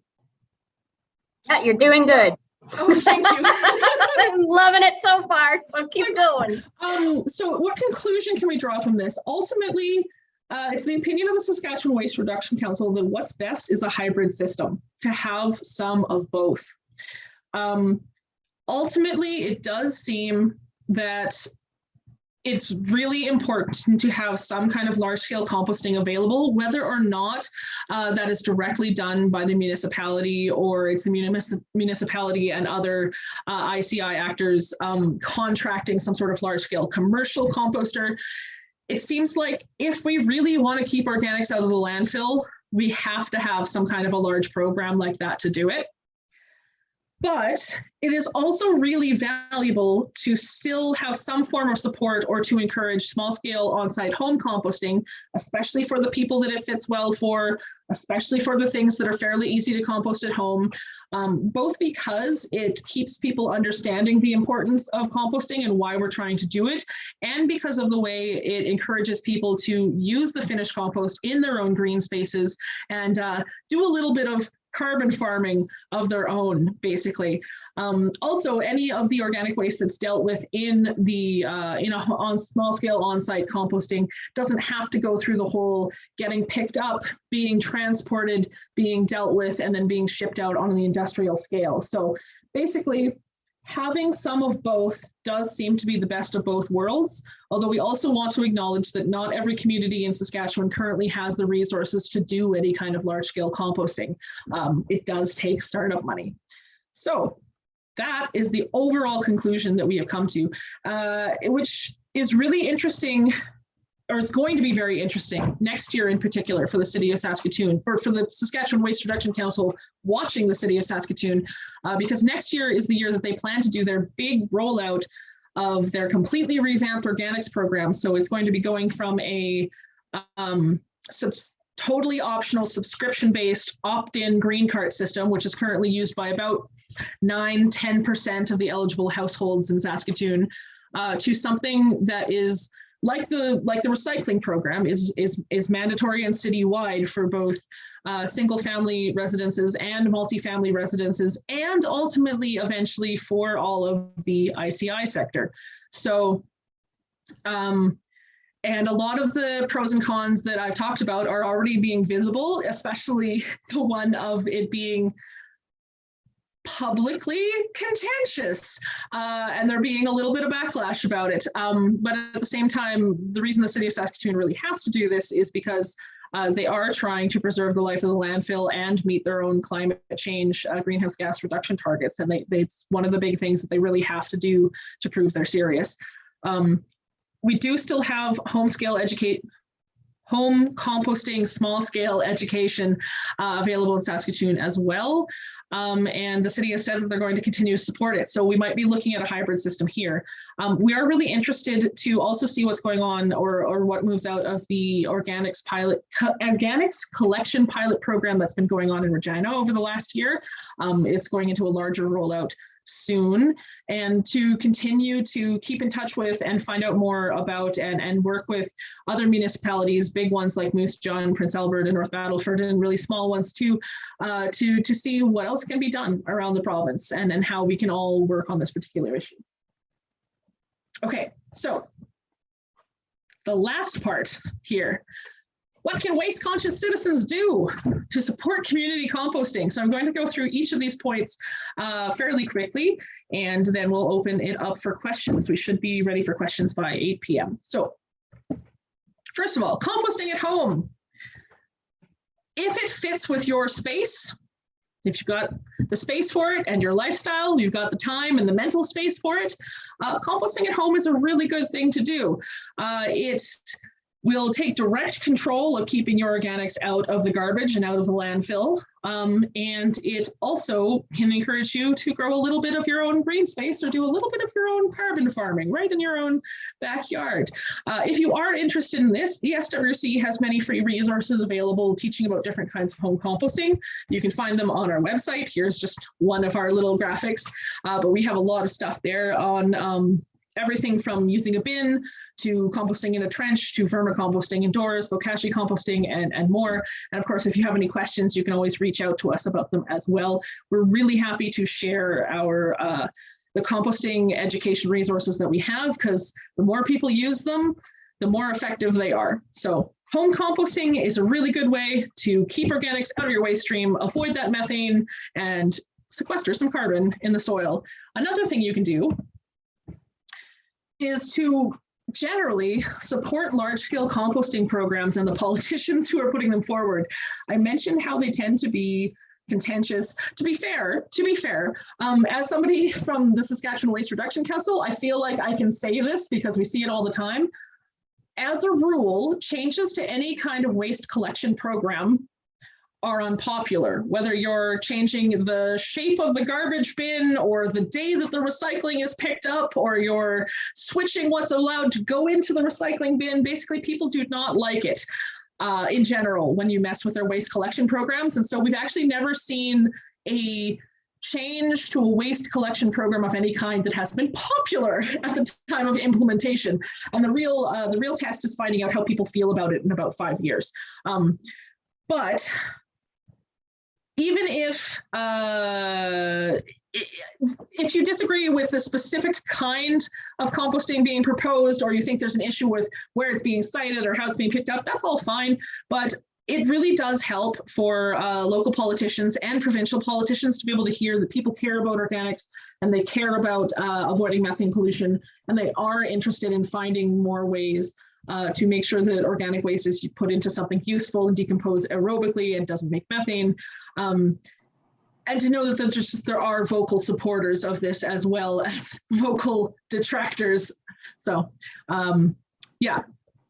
Yeah, you're doing good. Oh, thank you. <laughs> I'm loving it so far, so keep going. Um, so what conclusion can we draw from this? Ultimately, uh, it's the opinion of the Saskatchewan Waste Reduction Council that what's best is a hybrid system to have some of both. Um, ultimately, it does seem that it's really important to have some kind of large scale composting available, whether or not uh, that is directly done by the municipality or it's the munici municipality and other uh, ICI actors um, contracting some sort of large scale commercial composter. It seems like if we really want to keep organics out of the landfill, we have to have some kind of a large program like that to do it. But it is also really valuable to still have some form of support or to encourage small scale on-site home composting, especially for the people that it fits well for, especially for the things that are fairly easy to compost at home, um, both because it keeps people understanding the importance of composting and why we're trying to do it, and because of the way it encourages people to use the finished compost in their own green spaces and uh, do a little bit of carbon farming of their own, basically. Um, also, any of the organic waste that's dealt with in the uh, in a on small scale on-site composting doesn't have to go through the whole getting picked up, being transported, being dealt with, and then being shipped out on the industrial scale. So basically, having some of both does seem to be the best of both worlds, although we also want to acknowledge that not every community in Saskatchewan currently has the resources to do any kind of large scale composting. Um, it does take startup money. So that is the overall conclusion that we have come to, uh, which is really interesting or is going to be very interesting next year in particular for the city of Saskatoon, for, for the Saskatchewan Waste Reduction Council watching the city of Saskatoon, uh, because next year is the year that they plan to do their big rollout of their completely revamped organics program. So it's going to be going from a um, totally optional subscription-based opt-in green cart system, which is currently used by about 9, 10% of the eligible households in Saskatoon, uh, to something that is like the like the recycling program is is is mandatory and citywide for both uh, single family residences and multifamily residences and ultimately eventually for all of the ICI sector. So um, and a lot of the pros and cons that I've talked about are already being visible, especially <laughs> the one of it being publicly contentious uh, and there being a little bit of backlash about it. Um, but at the same time, the reason the city of Saskatoon really has to do this is because uh, they are trying to preserve the life of the landfill and meet their own climate change uh, greenhouse gas reduction targets. And they, they, it's one of the big things that they really have to do to prove they're serious. Um, we do still have home scale educate home composting small scale education uh, available in Saskatoon as well. Um, and the city has said that they're going to continue to support it. So we might be looking at a hybrid system here. Um, we are really interested to also see what's going on or, or what moves out of the organics pilot, co organics collection pilot program that's been going on in Regina over the last year. Um, it's going into a larger rollout soon and to continue to keep in touch with and find out more about and, and work with other municipalities, big ones like Moose Jaw, Prince Albert, and North Battleford, and really small ones too, uh, to, to see what else can be done around the province and, and how we can all work on this particular issue. Okay, so the last part here. What can waste conscious citizens do to support community composting? So I'm going to go through each of these points uh, fairly quickly, and then we'll open it up for questions. We should be ready for questions by 8 p.m. So first of all, composting at home. If it fits with your space, if you've got the space for it and your lifestyle, you've got the time and the mental space for it, uh, composting at home is a really good thing to do. Uh, will take direct control of keeping your organics out of the garbage and out of the landfill. Um, and it also can encourage you to grow a little bit of your own green space or do a little bit of your own carbon farming right in your own backyard. Uh, if you are interested in this, the SWC has many free resources available teaching about different kinds of home composting. You can find them on our website. Here's just one of our little graphics, uh, but we have a lot of stuff there on um, everything from using a bin to composting in a trench to vermicomposting indoors, bokashi composting, and, and more. And of course, if you have any questions, you can always reach out to us about them as well. We're really happy to share our uh, the composting education resources that we have because the more people use them, the more effective they are. So home composting is a really good way to keep organics out of your waste stream, avoid that methane, and sequester some carbon in the soil. Another thing you can do is to generally support large-scale composting programs and the politicians who are putting them forward. I mentioned how they tend to be contentious. To be fair, to be fair, um, as somebody from the Saskatchewan Waste Reduction Council, I feel like I can say this because we see it all the time. As a rule, changes to any kind of waste collection program are unpopular, whether you're changing the shape of the garbage bin or the day that the recycling is picked up, or you're switching what's allowed to go into the recycling bin. Basically, people do not like it uh, in general when you mess with their waste collection programs. And so we've actually never seen a change to a waste collection program of any kind that has been popular <laughs> at the time of implementation. And the real uh, the real test is finding out how people feel about it in about five years. Um, but even if uh, if you disagree with the specific kind of composting being proposed, or you think there's an issue with where it's being sited or how it's being picked up, that's all fine. But it really does help for uh, local politicians and provincial politicians to be able to hear that people care about organics and they care about uh, avoiding methane pollution and they are interested in finding more ways uh, to make sure that organic waste is put into something useful and decompose aerobically and doesn't make methane. Um, and to know that there's just, there are vocal supporters of this as well as <laughs> vocal detractors. So um, yeah,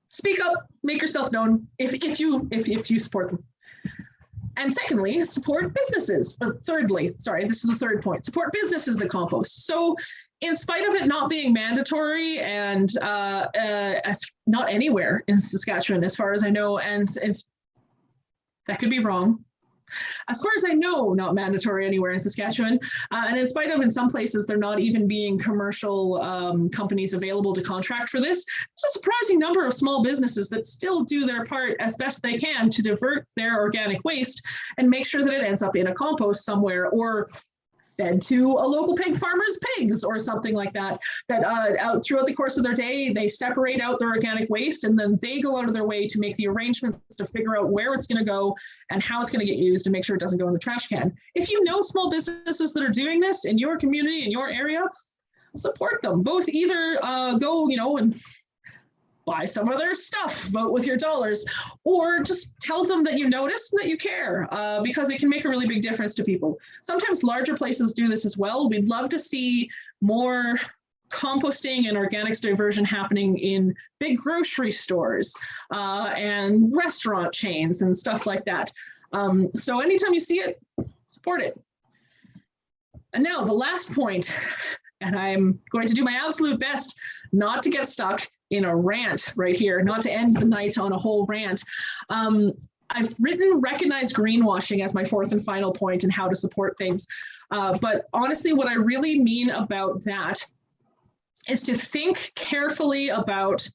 speak up, make yourself known if, if you if, if you support them. And secondly, support businesses. Or thirdly, sorry, this is the third point, support businesses that compost. So in spite of it not being mandatory and uh, uh, as not anywhere in Saskatchewan, as far as I know, and, and that could be wrong. As far as I know, not mandatory anywhere in Saskatchewan. Uh, and in spite of in some places, they're not even being commercial um, companies available to contract for this. There's a surprising number of small businesses that still do their part as best they can to divert their organic waste and make sure that it ends up in a compost somewhere or fed to a local pig farmer's pigs or something like that, that uh, out throughout the course of their day, they separate out their organic waste and then they go out of their way to make the arrangements to figure out where it's gonna go and how it's gonna get used and make sure it doesn't go in the trash can. If you know small businesses that are doing this in your community, in your area, support them. Both either uh, go, you know, and buy some of their stuff, vote with your dollars, or just tell them that you notice and that you care uh, because it can make a really big difference to people. Sometimes larger places do this as well. We'd love to see more composting and organics diversion happening in big grocery stores uh, and restaurant chains and stuff like that. Um, so anytime you see it, support it. And now the last point, <laughs> and I'm going to do my absolute best not to get stuck in a rant right here, not to end the night on a whole rant. Um, I've written recognize greenwashing as my fourth and final point and how to support things. Uh, but honestly, what I really mean about that is to think carefully about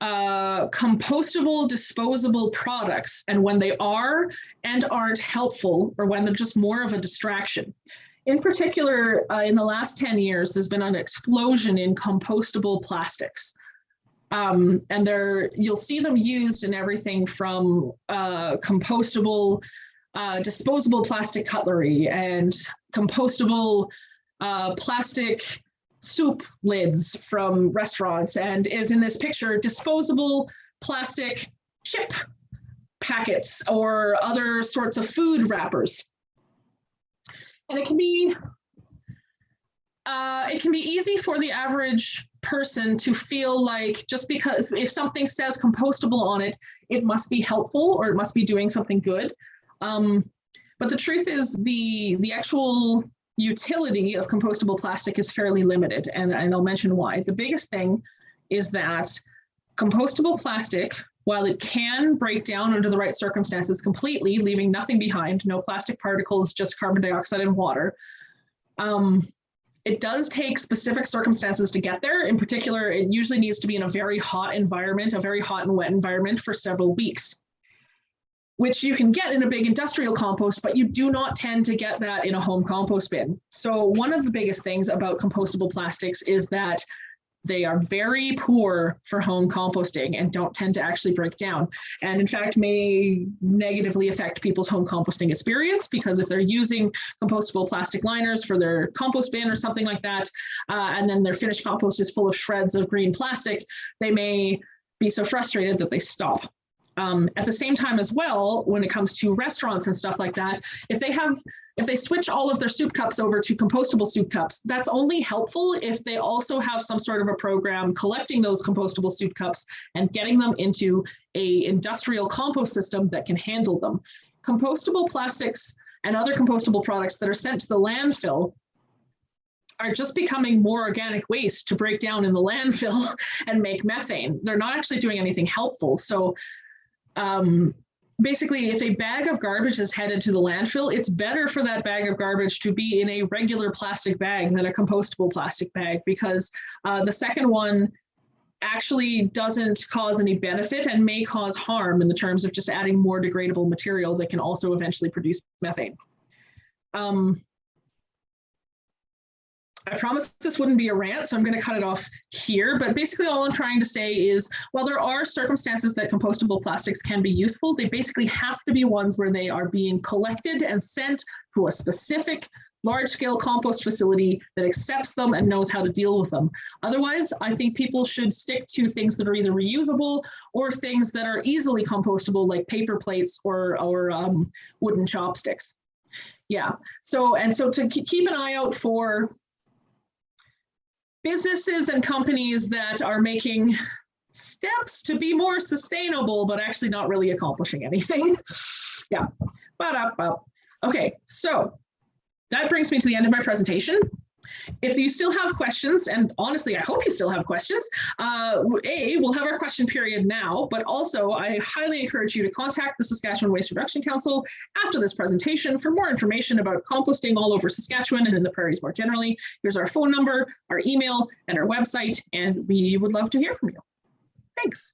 uh, compostable, disposable products and when they are and aren't helpful or when they're just more of a distraction. In particular, uh, in the last 10 years, there's been an explosion in compostable plastics. Um, and there, you'll see them used in everything from uh, compostable, uh, disposable plastic cutlery and compostable uh, plastic soup lids from restaurants and is in this picture disposable plastic chip packets or other sorts of food wrappers. And it can be uh, it can be easy for the average person to feel like just because if something says compostable on it, it must be helpful or it must be doing something good. Um, but the truth is the the actual utility of compostable plastic is fairly limited, and, and I'll mention why. The biggest thing is that compostable plastic, while it can break down under the right circumstances completely, leaving nothing behind, no plastic particles, just carbon dioxide and water, um, it does take specific circumstances to get there. In particular, it usually needs to be in a very hot environment, a very hot and wet environment for several weeks which you can get in a big industrial compost, but you do not tend to get that in a home compost bin. So one of the biggest things about compostable plastics is that they are very poor for home composting and don't tend to actually break down. And in fact, may negatively affect people's home composting experience because if they're using compostable plastic liners for their compost bin or something like that, uh, and then their finished compost is full of shreds of green plastic, they may be so frustrated that they stop. Um, at the same time as well, when it comes to restaurants and stuff like that, if they have, if they switch all of their soup cups over to compostable soup cups, that's only helpful if they also have some sort of a program collecting those compostable soup cups and getting them into a industrial compost system that can handle them. Compostable plastics and other compostable products that are sent to the landfill are just becoming more organic waste to break down in the landfill <laughs> and make methane. They're not actually doing anything helpful. So um, basically if a bag of garbage is headed to the landfill, it's better for that bag of garbage to be in a regular plastic bag than a compostable plastic bag because uh, the second one actually doesn't cause any benefit and may cause harm in the terms of just adding more degradable material that can also eventually produce methane. Um, I promised this wouldn't be a rant, so I'm going to cut it off here. But basically, all I'm trying to say is while there are circumstances that compostable plastics can be useful, they basically have to be ones where they are being collected and sent to a specific large scale compost facility that accepts them and knows how to deal with them. Otherwise, I think people should stick to things that are either reusable or things that are easily compostable, like paper plates or, or um, wooden chopsticks. Yeah, so and so to keep an eye out for businesses and companies that are making steps to be more sustainable, but actually not really accomplishing anything. <laughs> yeah, but up, up. Okay, so that brings me to the end of my presentation. If you still have questions, and honestly, I hope you still have questions, uh, A, we'll have our question period now, but also I highly encourage you to contact the Saskatchewan Waste Reduction Council after this presentation for more information about composting all over Saskatchewan and in the prairies more generally. Here's our phone number, our email, and our website, and we would love to hear from you. Thanks.